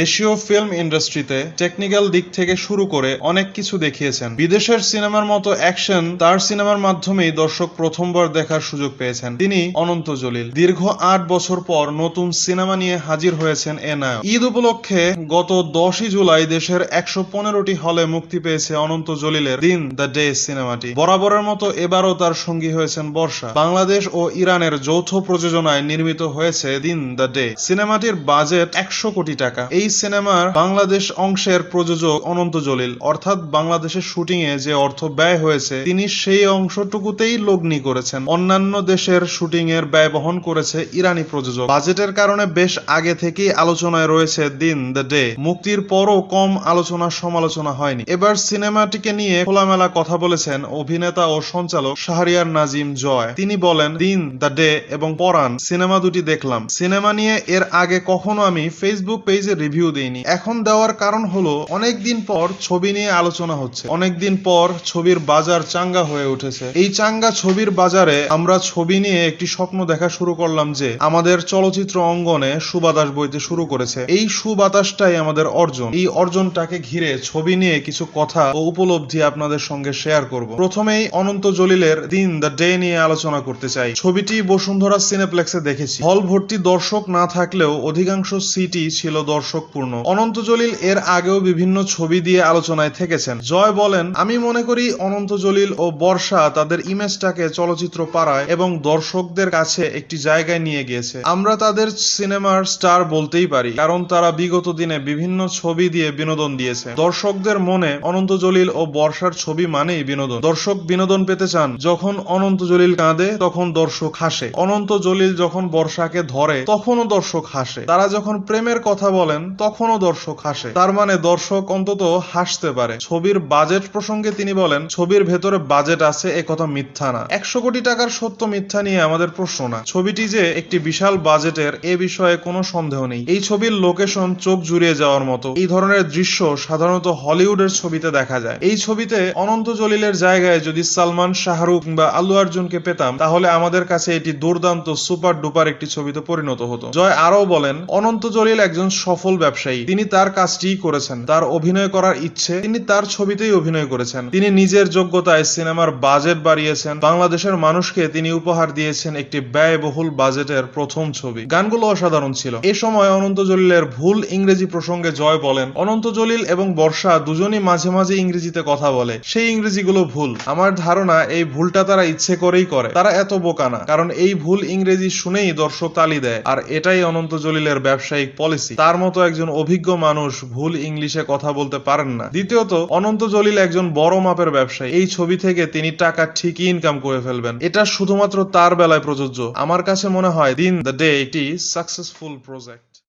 দেশীয় ফিল্ম ইন্ডাস্ট্রিতে টেকনিক্যাল দিক থেকে শুরু করে অনেক কিছু দেখিয়েছেন। বিদেশের সিনেমার মতো অ্যাকশন তার সিনেমার মাধ্যমেই দর্শক প্রথমবার দেখার সুযোগ পেয়েছেন। তিনি অনন্ত জলিল। দীর্ঘ আট বছর পর নতুন সিনেমা নিয়ে হাজির হয়েছেন এ নায়ক। ঈদ উপলক্ষে গত দশই জুলাই দেশের একশো পনেরোটি হলে মুক্তি পেয়েছে অনন্ত জলিলের দিন দ্য ডে সিনেমাটি বরাবরের মতো এবারও তার সঙ্গী হয়েছেন বর্ষা। বাংলাদেশ ও ইরানের যৌথ প্রযোজনায় নির্মিত হয়েছে দিন দ্য ডে। সিনেমাটির বাজেট একশো কোটি টাকা। এই সিনেমার বাংলাদেশ অংশের প্রযোজক অনন্ত জলিল। অর্থাৎ বাংলাদেশের শুটিং এ যে অর্থ ব্যয় হয়েছে, তিনি সেই অংশটুকুতেই লগ্নি করেছেন। অন্যান্য দেশের শুটিং এর ব্যয় বহন করেছে ইরানি প্রযোজক। বাজেটের কারণে বেশ আগে থেকেই আলোচনায় রয়েছে দিন, দ্য ডে। মুক্তির পরও কম আলোচনা সমালোচনা হয়নি। এবার সিনেমাটিকে নিয়ে খোলামেলা কথা বলেছেন অভিনেতা ও সঞ্চালক শাহরিয়ার নাজিম জয়। তিনি বলেন, দিন, দ্য ডে এবং পরাণ, সিনেমা দুটি দেখলাম। সিনেমা নিয়ে এর আগে কখনো আমি ফেসবুক পেজে রিভিউ দিইনি। এখন দেওয়ার কারণ হলো, অনেকদিন পর ছবি নিয়ে আলোচনা হচ্ছে। অনেকদিন পর ছবির বাজার চাঙ্গা হয়ে উঠেছে। এই চাঙ্গা ছবির বাজারে আমরা ছবি নিয়ে একটি স্বপ্ন দেখা শুরু করলাম যে, আমাদের চলচ্চিত্র অঙ্গনে সুবাতাস বইতে শুরু করেছে। এই সুবাতাসটাই আমাদের অর্জন। এই অর্জনটাকে ঘিরে ছবি নিয়ে কিছু কথা ও উপলব্ধি আপনাদের সঙ্গে শেয়ার করব। প্রথমেই অনন্ত জলিলের দিন দ্য ডে নিয়ে আলোচনা করতে চাই। ছবিটি বসুন্ধরা সিনেপ্লেক্সে দেখেছি। হল ভর্তি দর্শক না থাকলেও অধিকাংশ সিটি ছিল দর্শকপূর্ণ অনন্ত জলিল এর আগেও বিভিন্ন ছবি দিয়ে আলোচনায় থেকেছেন। জয় বলেন, আমি মনে করি অনন্ত জলিল ও বর্ষা তাদের ইমেজটাকে চলচ্চিত্র পাড়ায় এবং দর্শকদের কাছে একটি জায়গায় নিয়ে গিয়েছে। আমরা তাদের সিনেমার স্টার বলতেই পারি, কারণ তারা বিগত দিনে বিভিন্ন ছবি দিয়ে বিনোদন দিয়েছে। দর্শকদের মনে অনন্ত জলিল ও বর্ষার ছবি মানেই বিনোদন। দর্শক বিনোদন পেতে চান, যখন অনন্ত জলিল কাঁদে তখন দর্শক হাসে। অনন্ত জলিল যখন বর্ষাকে ধরে, তখনও দর্শক হাসে। তারা যখন প্রেমের কথা বলেন তখনও দর্শক হাসে। তার মানে দর্শক অন্তত হাসতে পারে। ছবির বাজেট প্রসঙ্গে তিনি বলেন, ছবির ভেতরে বাজেট আছে, এ কথা মিথ্যা না। একশো কোটি টাকার সত্য মিথ্যা নিয়ে আমাদের প্রশ্ন না। ছবিটি যে একটি বিশাল বাজেটের, এ বিষয়ে কোনো সন্দেহ নেই। এই ছবির লোকেশন চোখ জুড়িয়ে যাওয়ার মতো। এই ধরনের দৃশ্য সাধারণত হলিউডের ছবিতে দেখা যায়। এই ছবিতে অনন্ত জলিলের জায়গায় যদি সালমান, শাহরুখ কিংবা আল্লু আর্জুনকে পেতাম, তাহলে আমাদের কাছে এটি দুর্দান্ত সুপার ডুপার একটি ছবিতে পরিণত হতো। জয় আরও বলেন, অনন্ত জলিল একজন সফল ব্যবসায়ী। তিনি তার কাজটিই করেছেন। তার অভিনয় করার ইচ্ছে, তিনি তার ছবিতেই অভিনয় করেছেন। তিনি নিজের যোগ্যতায় সিনেমার বাজেট বাড়িয়েছেন। বাংলাদেশের মানুষকে তিনি উপহার দিয়েছেন একটি ব্যয়বহুল বাজেটের প্রথম ছবি। গানগুলো অসাধারণ ছিল। এ সময় অনন্ত জলিলের ভুল ইংরেজি প্রসঙ্গে জয় বলেন, অনন্ত জলিল এবং বর্ষা দুজনই মাঝে মাঝে ইংরেজিতে কথা বলে। সেই ইংরেজিগুলো ভুল। আমার ধারণা, এই ভুলটা তারা ইচ্ছে করেই করে। তারা এত বোকা না। কারণ এই ভুল ইংরেজি শুনেই দর্শক তালি দেয়। আর এটাই অনন্ত জলিলের ব্যবসায়িক পলিসি। তার মতো একজন অভিজ্ঞ মানুষ ভুল ইংলিশে কথা বলতে পারেন না। দ্বিতীয়ত, অনন্ত জলিল একজন বড় মাপের ব্যবসায়ী। এই ছবি থেকে তিনি টাকা ঠিকই ইনকাম করে ফেলবেন। এটা শুধুমাত্র তার বেলায় প্রযোজ্য। আমার কাছে মনে হয় দিন দ্য ডে একটি সাকসেসফুল প্রজেক্ট